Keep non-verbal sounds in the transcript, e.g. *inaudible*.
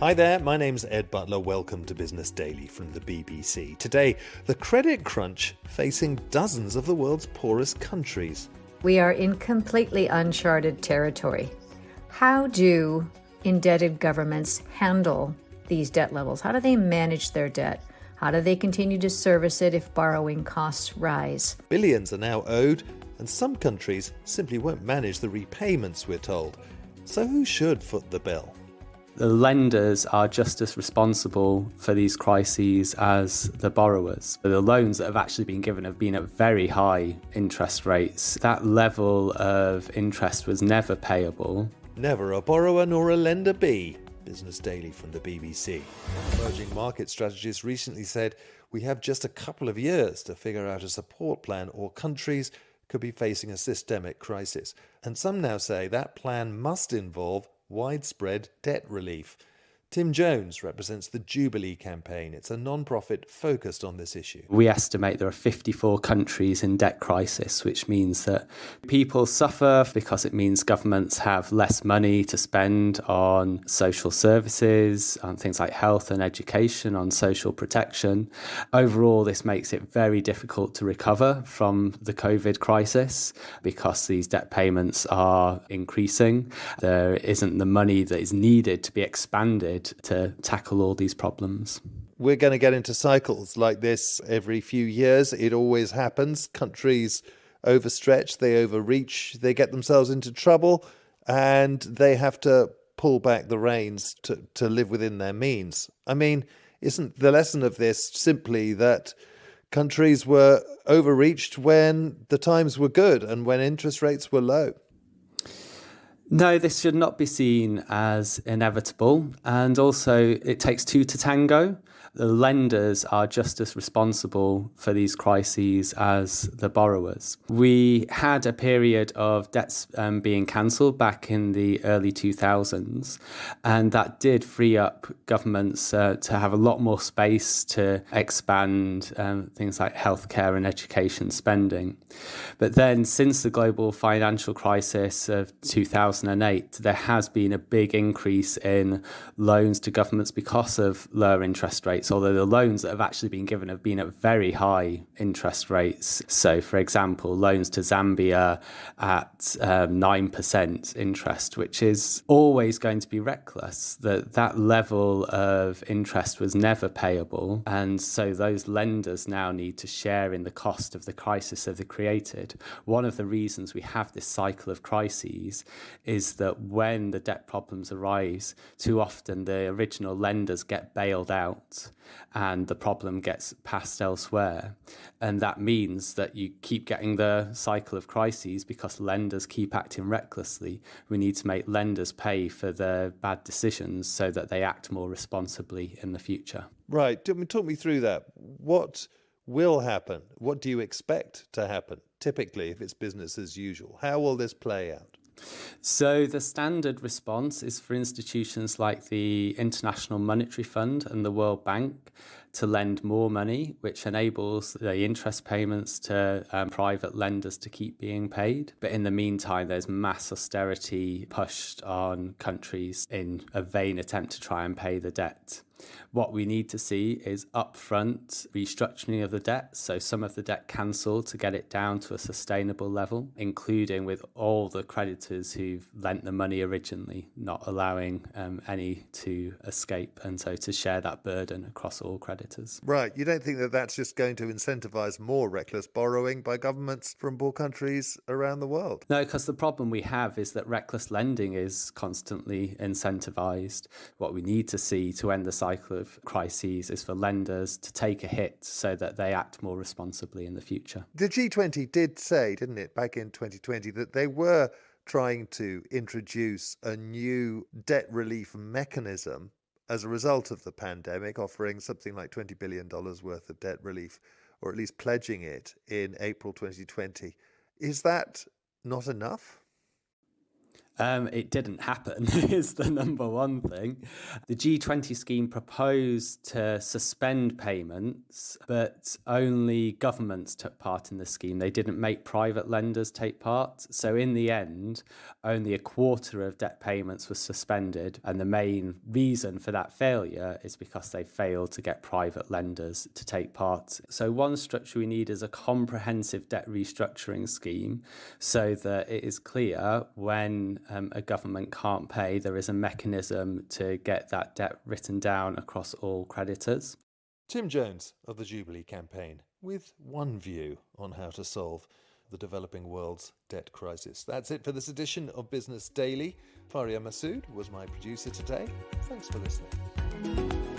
Hi there, my name's Ed Butler. Welcome to Business Daily from the BBC. Today, the credit crunch facing dozens of the world's poorest countries. We are in completely uncharted territory. How do indebted governments handle these debt levels? How do they manage their debt? How do they continue to service it if borrowing costs rise? Billions are now owed, and some countries simply won't manage the repayments, we're told. So, who should foot the bill? the lenders are just as responsible for these crises as the borrowers. The loans that have actually been given have been at very high interest rates. That level of interest was never payable. Never a borrower nor a lender be. Business Daily from the BBC. Emerging market strategists recently said we have just a couple of years to figure out a support plan or countries could be facing a systemic crisis. And some now say that plan must involve widespread debt relief. Tim Jones represents the Jubilee campaign. It's a non-profit focused on this issue. We estimate there are 54 countries in debt crisis, which means that people suffer because it means governments have less money to spend on social services, on things like health and education, on social protection. Overall, this makes it very difficult to recover from the COVID crisis because these debt payments are increasing. There isn't the money that is needed to be expanded to tackle all these problems. We're going to get into cycles like this every few years. It always happens. Countries overstretch, they overreach, they get themselves into trouble, and they have to pull back the reins to, to live within their means. I mean, isn't the lesson of this simply that countries were overreached when the times were good and when interest rates were low? No, this should not be seen as inevitable. And also, it takes two to tango the lenders are just as responsible for these crises as the borrowers. We had a period of debts um, being cancelled back in the early 2000s, and that did free up governments uh, to have a lot more space to expand um, things like healthcare and education spending. But then, since the global financial crisis of 2008, there has been a big increase in loans to governments because of lower interest rates rates, although the loans that have actually been given have been at very high interest rates. So, for example, loans to Zambia at um, 9% interest, which is always going to be reckless. That that level of interest was never payable. And so those lenders now need to share in the cost of the crisis that they created. One of the reasons we have this cycle of crises is that when the debt problems arise, too often the original lenders get bailed out and the problem gets passed elsewhere. And that means that you keep getting the cycle of crises because lenders keep acting recklessly. We need to make lenders pay for their bad decisions so that they act more responsibly in the future. Right. Talk me through that. What will happen? What do you expect to happen, typically, if it's business as usual? How will this play out? So, the standard response is for institutions like the International Monetary Fund and the World Bank to lend more money, which enables the interest payments to um, private lenders to keep being paid. But in the meantime, there's mass austerity pushed on countries in a vain attempt to try and pay the debt. What we need to see is upfront restructuring of the debt, so some of the debt cancelled to get it down to a sustainable level, including with all the creditors who've lent the money originally, not allowing um, any to escape, and so to share that burden across all creditors. Right. You don't think that that's just going to incentivise more reckless borrowing by governments from poor countries around the world? No, because the problem we have is that reckless lending is constantly incentivised. What we need to see to end the cycle cycle of crises is for lenders to take a hit so that they act more responsibly in the future. The G20 did say, didn't it, back in 2020, that they were trying to introduce a new debt relief mechanism as a result of the pandemic, offering something like $20 billion worth of debt relief, or at least pledging it in April 2020. Is that not enough? Um, it didn't happen, *laughs* is the number one thing. The G20 scheme proposed to suspend payments, but only governments took part in the scheme. They didn't make private lenders take part. So, in the end, only a quarter of debt payments was suspended. And the main reason for that failure is because they failed to get private lenders to take part. So, one structure we need is a comprehensive debt restructuring scheme so that it is clear when um, a government can't pay, there is a mechanism to get that debt written down across all creditors. Tim Jones of the Jubilee campaign with one view on how to solve the developing world's debt crisis. That's it for this edition of Business Daily. Faria Masood was my producer today. Thanks for listening.